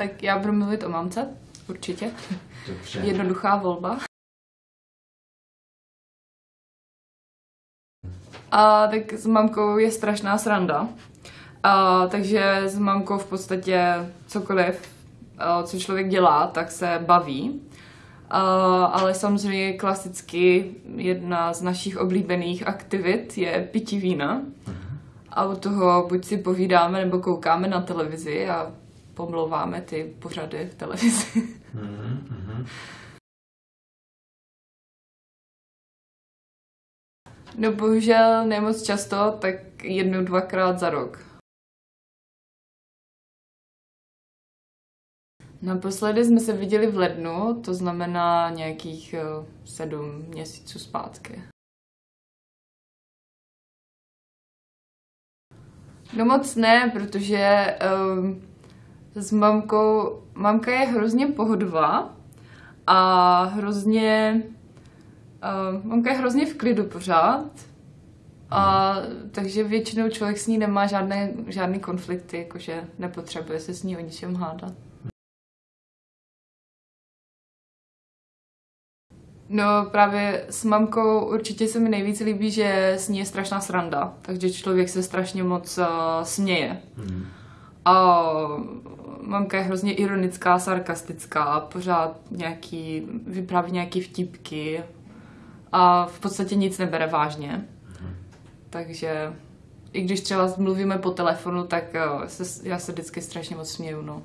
Tak já budu mluvit o mamce, určitě. Dobře. Jednoduchá volba. A tak s mamkou je strašná sranda. A, takže s mamkou v podstatě cokoliv, a, co člověk dělá, tak se baví. A, ale samozřejmě klasicky jedna z našich oblíbených aktivit je pití vína. A u toho buď si povídáme nebo koukáme na televizi a pomlouváme ty pořady v televizi. Mhm, mhm. No bohužel nemoc často, tak jednou, dvakrát za rok. Naposledy jsme se viděli v lednu, to znamená nějakých eh, sedm měsíců zpátky. No moc ne, protože um, s mamkou, mamka je hrozně pohodová a hrozně, uh, mamka je hrozně v klidu pořád, a, takže většinou člověk s ní nemá žádné, žádný konflikty, jakože nepotřebuje se s ní o ničem hádat. No právě s mamkou určitě se mi nejvíc líbí, že s ní je strašná sranda, takže člověk se strašně moc uh, směje. Mhm. A mamka je hrozně ironická, sarkastická, pořád nějaký, vypráví nějaký vtipky a v podstatě nic nebere vážně. Takže i když třeba mluvíme po telefonu, tak uh, se, já se vždycky strašně moc směju, no.